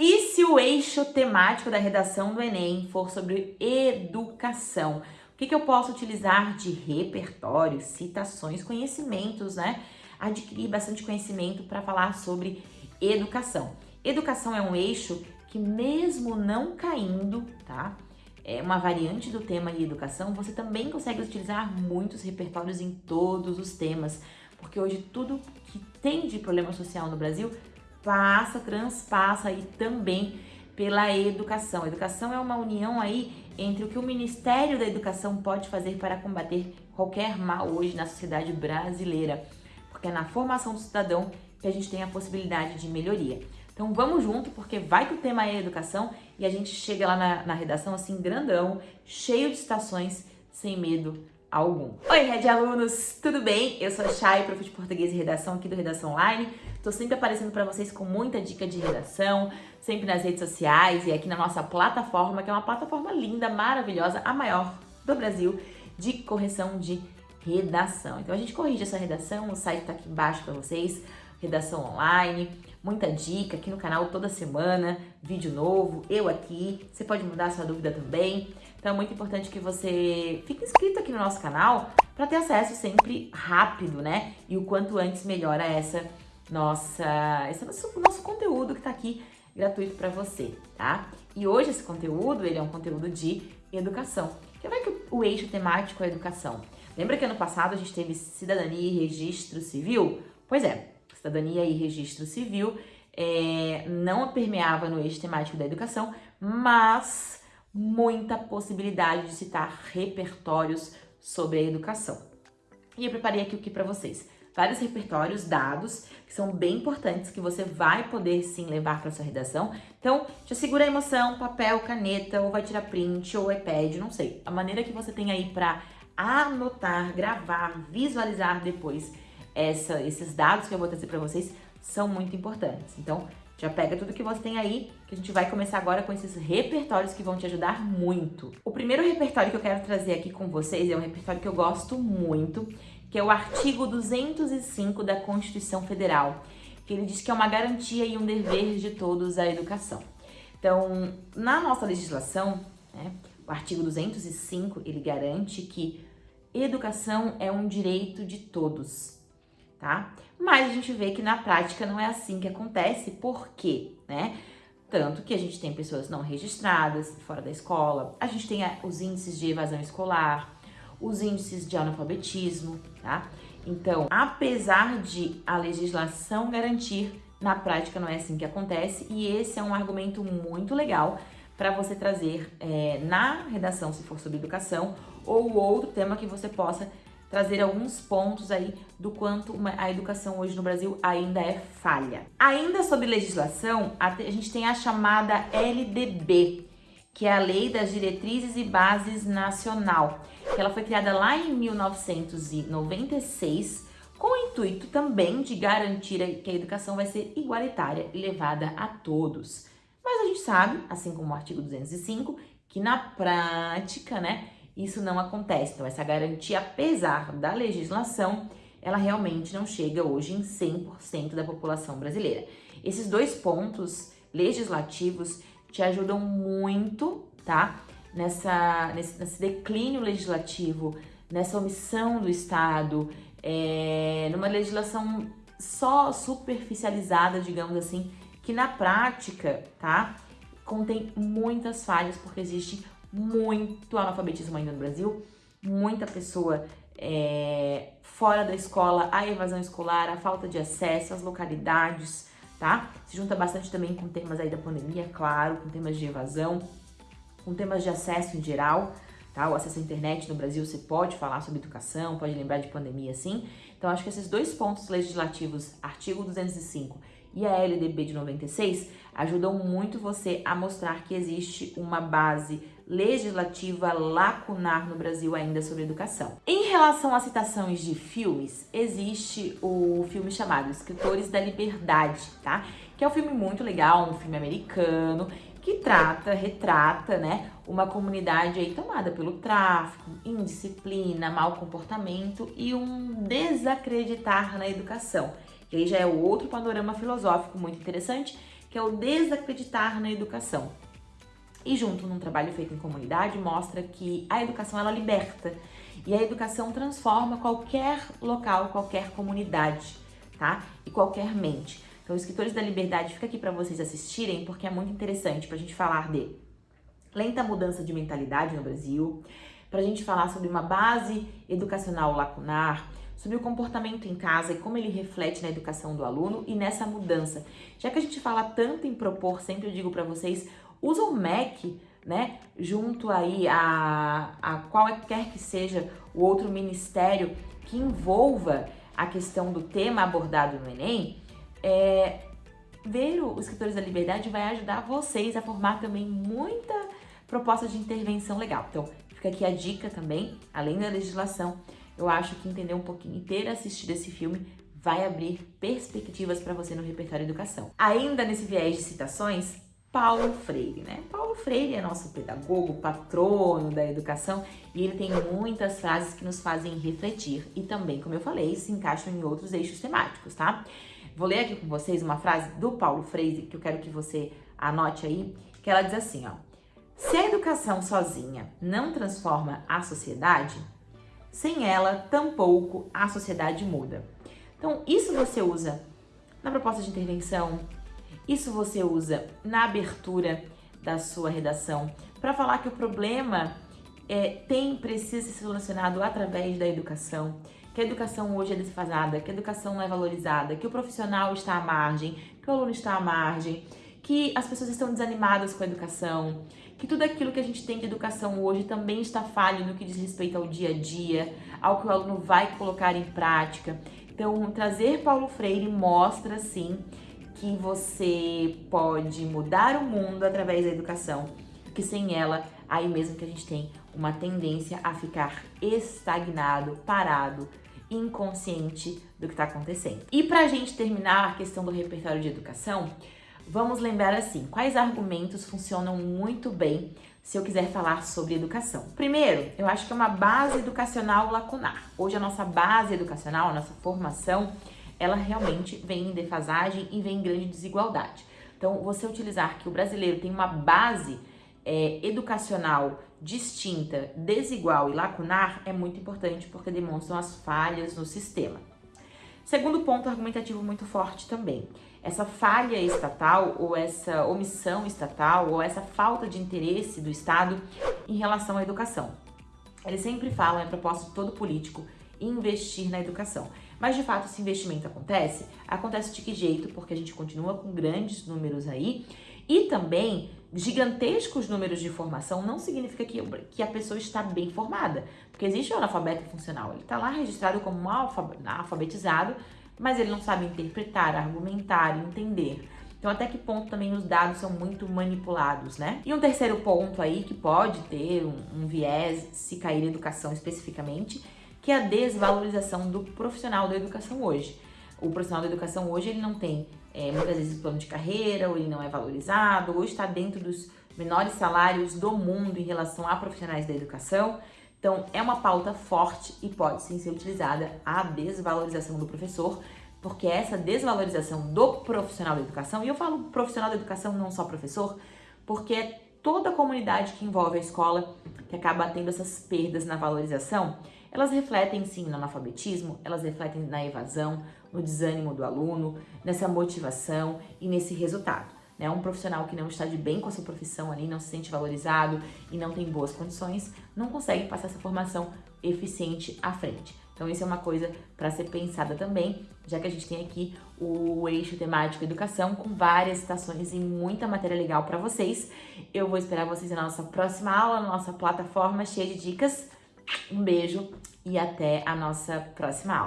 E se o eixo temático da redação do Enem for sobre educação? O que, que eu posso utilizar de repertório, citações, conhecimentos, né? Adquirir bastante conhecimento para falar sobre educação. Educação é um eixo que mesmo não caindo, tá? É uma variante do tema de educação, você também consegue utilizar muitos repertórios em todos os temas, porque hoje tudo que tem de problema social no Brasil passa, transpassa aí também pela educação. A educação é uma união aí entre o que o Ministério da Educação pode fazer para combater qualquer mal hoje na sociedade brasileira, porque é na formação do cidadão que a gente tem a possibilidade de melhoria. Então vamos junto, porque vai que o tema é educação e a gente chega lá na, na redação assim grandão, cheio de citações, sem medo algum. Oi, Red Alunos, tudo bem? Eu sou a Chay, prof de português e redação aqui do Redação Online. Tô sempre aparecendo para vocês com muita dica de redação, sempre nas redes sociais e aqui na nossa plataforma, que é uma plataforma linda, maravilhosa, a maior do Brasil de correção de redação. Então a gente corrige essa redação, o site tá aqui embaixo para vocês, redação online, muita dica aqui no canal toda semana, vídeo novo, eu aqui, você pode mudar sua dúvida também. Então é muito importante que você fique inscrito aqui no nosso canal para ter acesso sempre rápido, né? E o quanto antes melhora essa nossa, esse nosso, nosso conteúdo que está aqui gratuito para você, tá? E hoje esse conteúdo, ele é um conteúdo de educação. Que vai que o, o eixo temático é educação. Lembra que ano passado a gente teve cidadania e registro civil? Pois é, cidadania e registro civil é, não permeava no eixo temático da educação, mas muita possibilidade de citar repertórios sobre a educação. E eu preparei aqui o que para vocês? Vários repertórios, dados, que são bem importantes, que você vai poder sim levar para sua redação. Então, já segura a emoção, papel, caneta, ou vai tirar print, ou iPad, não sei. A maneira que você tem aí para anotar, gravar, visualizar depois essa, esses dados que eu vou trazer para vocês são muito importantes. Então, já pega tudo que você tem aí, que a gente vai começar agora com esses repertórios que vão te ajudar muito. O primeiro repertório que eu quero trazer aqui com vocês é um repertório que eu gosto muito, que é o artigo 205 da Constituição Federal, que ele diz que é uma garantia e um dever de todos a educação. Então, na nossa legislação, né, o artigo 205, ele garante que educação é um direito de todos, tá? Mas a gente vê que na prática não é assim que acontece, por quê, né? Tanto que a gente tem pessoas não registradas fora da escola, a gente tem os índices de evasão escolar, os índices de analfabetismo, tá? Então, apesar de a legislação garantir, na prática não é assim que acontece e esse é um argumento muito legal para você trazer é, na redação, se for sobre educação, ou outro tema que você possa trazer alguns pontos aí do quanto a educação hoje no Brasil ainda é falha. Ainda sobre legislação, a gente tem a chamada LDB, que é a Lei das Diretrizes e Bases Nacional, que ela foi criada lá em 1996 com o intuito também de garantir que a educação vai ser igualitária e levada a todos. Mas a gente sabe, assim como o artigo 205, que na prática, né, isso não acontece. Então, essa garantia, apesar da legislação, ela realmente não chega hoje em 100% da população brasileira. Esses dois pontos legislativos te ajudam muito, tá? Nessa, nesse, nesse declínio legislativo, nessa omissão do Estado, é, numa legislação só superficializada, digamos assim, que na prática, tá? Contém muitas falhas, porque existe muito analfabetismo ainda no Brasil, muita pessoa é, fora da escola, a evasão escolar, a falta de acesso, as localidades, tá? Se junta bastante também com temas aí da pandemia, claro, com temas de evasão, com temas de acesso em geral, tá? O acesso à internet no Brasil, você pode falar sobre educação, pode lembrar de pandemia, sim. Então, acho que esses dois pontos legislativos, artigo 205 e a LDB de 96, ajudam muito você a mostrar que existe uma base legislativa lacunar no Brasil ainda sobre educação. Em relação às citações de filmes, existe o filme chamado Escritores da Liberdade, tá? Que é um filme muito legal, um filme americano, que trata, retrata, né, uma comunidade aí tomada pelo tráfico, indisciplina, mau comportamento e um desacreditar na educação. Que aí já é outro panorama filosófico muito interessante que é o desacreditar na educação. E junto num trabalho feito em comunidade mostra que a educação ela liberta e a educação transforma qualquer local, qualquer comunidade, tá? E qualquer mente. Então, Escritores da Liberdade fica aqui para vocês assistirem porque é muito interessante para a gente falar de lenta mudança de mentalidade no Brasil, para a gente falar sobre uma base educacional lacunar, sobre o comportamento em casa e como ele reflete na educação do aluno e nessa mudança. Já que a gente fala tanto em propor, sempre eu digo para vocês, usa o MEC, né, junto aí a, a qualquer que seja o outro ministério que envolva a questão do tema abordado no Enem, é, ver os Escritores da Liberdade vai ajudar vocês a formar também muita proposta de intervenção legal. Então, fica aqui a dica também, além da legislação, eu acho que entender um pouquinho e ter assistido esse filme vai abrir perspectivas para você no repertório educação. Ainda nesse viés de citações, Paulo Freire, né? Paulo Freire é nosso pedagogo, patrono da educação e ele tem muitas frases que nos fazem refletir e também, como eu falei, se encaixam em outros eixos temáticos, tá? Vou ler aqui com vocês uma frase do Paulo Freire que eu quero que você anote aí, que ela diz assim, ó: Se a educação sozinha não transforma a sociedade, sem ela, tampouco a sociedade muda. Então, isso você usa na proposta de intervenção, isso você usa na abertura da sua redação para falar que o problema é, tem precisa ser solucionado através da educação, que a educação hoje é desfasada, que a educação não é valorizada, que o profissional está à margem, que o aluno está à margem, que as pessoas estão desanimadas com a educação, que tudo aquilo que a gente tem de educação hoje também está falho no que diz respeito ao dia a dia, ao que o aluno vai colocar em prática. Então, trazer Paulo Freire mostra, sim, que você pode mudar o mundo através da educação, que sem ela, aí mesmo que a gente tem uma tendência a ficar estagnado, parado, inconsciente do que está acontecendo. E para a gente terminar a questão do repertório de educação, vamos lembrar assim, quais argumentos funcionam muito bem se eu quiser falar sobre educação. Primeiro, eu acho que é uma base educacional lacunar. Hoje a nossa base educacional, a nossa formação, ela realmente vem em defasagem e vem em grande desigualdade. Então, você utilizar que o brasileiro tem uma base é, educacional distinta, desigual e lacunar é muito importante porque demonstram as falhas no sistema. Segundo ponto argumentativo muito forte também, essa falha estatal ou essa omissão estatal ou essa falta de interesse do Estado em relação à educação. Eles sempre falam, é propósito de todo político, investir na educação. Mas de fato esse investimento acontece? Acontece de que jeito? Porque a gente continua com grandes números aí e também gigantescos números de formação não significa que, que a pessoa está bem formada, porque existe o analfabeto funcional, ele está lá registrado como um alfabetizado, mas ele não sabe interpretar, argumentar, entender. Então, até que ponto também os dados são muito manipulados, né? E um terceiro ponto aí que pode ter um, um viés, se cair educação especificamente, que é a desvalorização do profissional da educação hoje. O profissional da educação hoje ele não tem é, muitas vezes plano de carreira, ou ele não é valorizado, ou está dentro dos menores salários do mundo em relação a profissionais da educação. Então, é uma pauta forte e pode sim ser utilizada a desvalorização do professor, porque essa desvalorização do profissional da educação, e eu falo profissional da educação, não só professor, porque é toda a comunidade que envolve a escola que acaba tendo essas perdas na valorização, elas refletem sim no analfabetismo, elas refletem na evasão, no desânimo do aluno, nessa motivação e nesse resultado. Né? Um profissional que não está de bem com a sua profissão ali, não se sente valorizado e não tem boas condições, não consegue passar essa formação eficiente à frente. Então isso é uma coisa para ser pensada também, já que a gente tem aqui o eixo temático educação com várias citações e muita matéria legal para vocês. Eu vou esperar vocês na nossa próxima aula, na nossa plataforma cheia de dicas. Um beijo e até a nossa próxima aula.